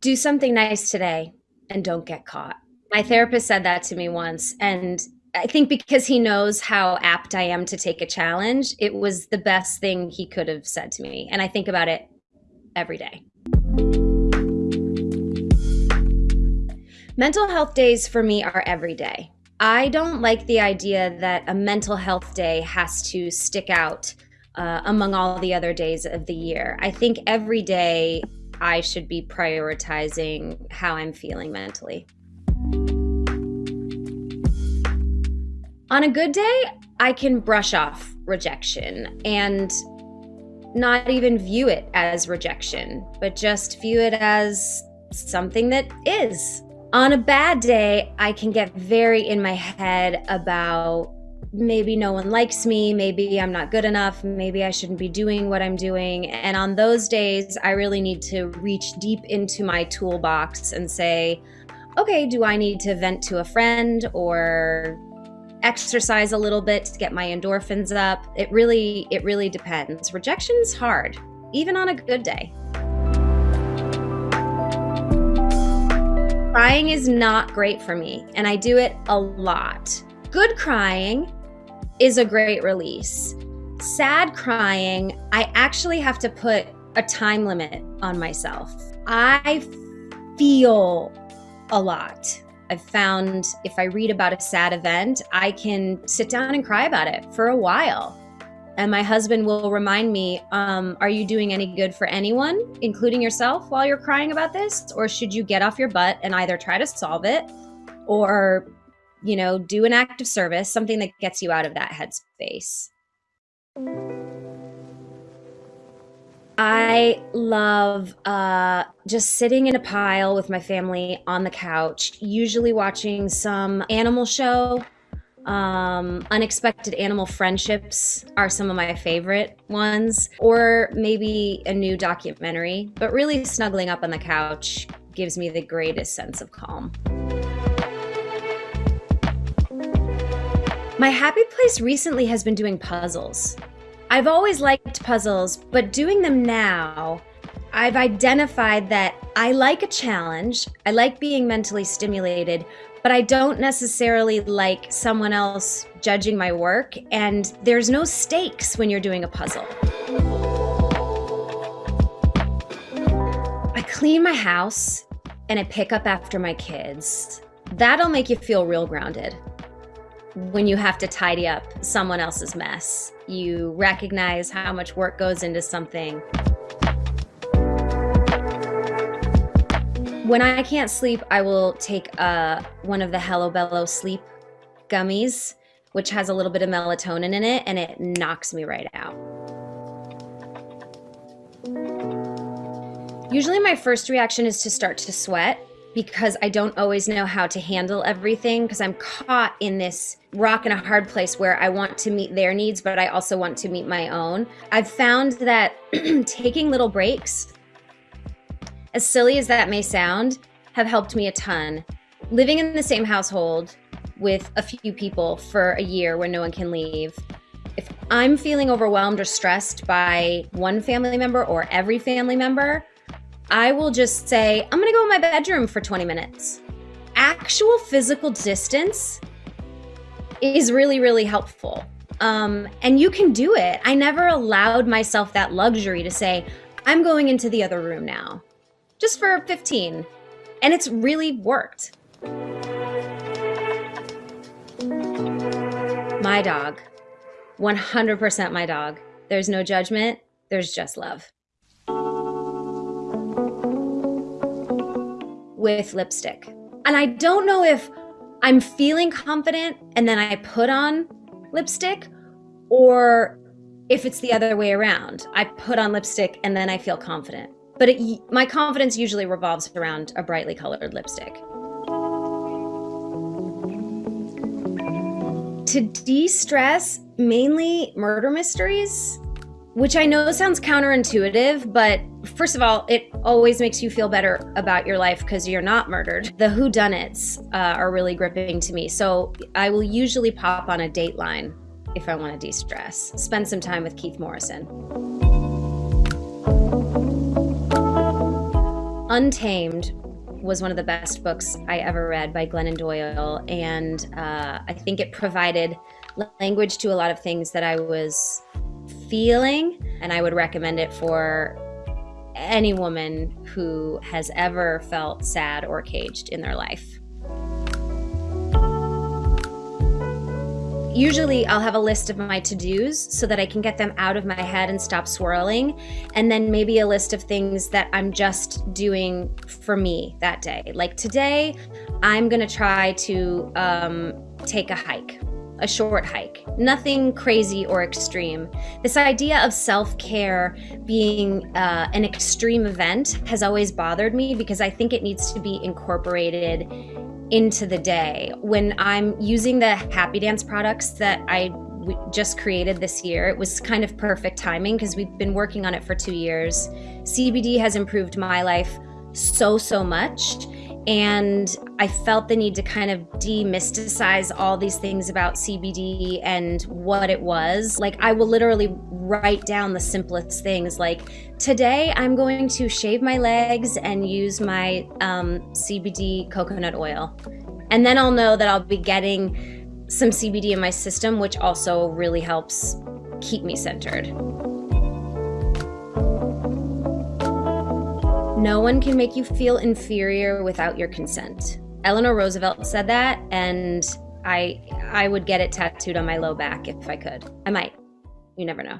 do something nice today and don't get caught. My therapist said that to me once. And I think because he knows how apt I am to take a challenge, it was the best thing he could have said to me. And I think about it every day. Mental health days for me are every day. I don't like the idea that a mental health day has to stick out uh, among all the other days of the year. I think every day I should be prioritizing how I'm feeling mentally. On a good day, I can brush off rejection and not even view it as rejection, but just view it as something that is. On a bad day, I can get very in my head about maybe no one likes me, maybe I'm not good enough, maybe I shouldn't be doing what I'm doing. And on those days, I really need to reach deep into my toolbox and say, okay, do I need to vent to a friend or exercise a little bit to get my endorphins up. It really, it really depends. Rejection's hard, even on a good day. Crying is not great for me, and I do it a lot. Good crying is a great release. Sad crying, I actually have to put a time limit on myself. I feel a lot. I've found if I read about a sad event, I can sit down and cry about it for a while. And my husband will remind me, um, Are you doing any good for anyone, including yourself, while you're crying about this? Or should you get off your butt and either try to solve it or, you know, do an act of service, something that gets you out of that headspace? I love uh, just sitting in a pile with my family on the couch, usually watching some animal show. Um, unexpected animal friendships are some of my favorite ones, or maybe a new documentary. But really, snuggling up on the couch gives me the greatest sense of calm. My happy place recently has been doing puzzles. I've always liked puzzles, but doing them now, I've identified that I like a challenge. I like being mentally stimulated, but I don't necessarily like someone else judging my work. And there's no stakes when you're doing a puzzle. I clean my house and I pick up after my kids. That'll make you feel real grounded when you have to tidy up someone else's mess. You recognize how much work goes into something. When I can't sleep, I will take uh, one of the Hello Bello sleep gummies, which has a little bit of melatonin in it, and it knocks me right out. Usually my first reaction is to start to sweat because I don't always know how to handle everything because I'm caught in this rock and a hard place where I want to meet their needs, but I also want to meet my own. I've found that taking little breaks, as silly as that may sound, have helped me a ton. Living in the same household with a few people for a year where no one can leave. If I'm feeling overwhelmed or stressed by one family member or every family member, I will just say, I'm gonna go in my bedroom for 20 minutes. Actual physical distance is really, really helpful. Um, and you can do it. I never allowed myself that luxury to say, I'm going into the other room now, just for 15. And it's really worked. My dog, 100% my dog. There's no judgment, there's just love. With lipstick. And I don't know if I'm feeling confident and then I put on lipstick or if it's the other way around. I put on lipstick and then I feel confident. But it, my confidence usually revolves around a brightly colored lipstick. To de stress, mainly murder mysteries which I know sounds counterintuitive, but first of all, it always makes you feel better about your life because you're not murdered. The whodunits uh, are really gripping to me. So I will usually pop on a Dateline if I want to de stress. Spend some time with Keith Morrison. Untamed was one of the best books I ever read by Glennon Doyle. And uh, I think it provided language to a lot of things that I was feeling. And I would recommend it for any woman who has ever felt sad or caged in their life. Usually, I'll have a list of my to dos so that I can get them out of my head and stop swirling. And then maybe a list of things that I'm just doing for me that day. Like today, I'm gonna try to um, take a hike a short hike, nothing crazy or extreme. This idea of self care being uh, an extreme event has always bothered me because I think it needs to be incorporated into the day. When I'm using the Happy Dance products that I just created this year, it was kind of perfect timing because we've been working on it for two years. CBD has improved my life so, so much. And I felt the need to kind of demysticize all these things about CBD and what it was. Like, I will literally write down the simplest things. Like, today I'm going to shave my legs and use my um, CBD coconut oil. And then I'll know that I'll be getting some CBD in my system, which also really helps keep me centered. No one can make you feel inferior without your consent. Eleanor Roosevelt said that, and I I would get it tattooed on my low back if I could. I might. You never know.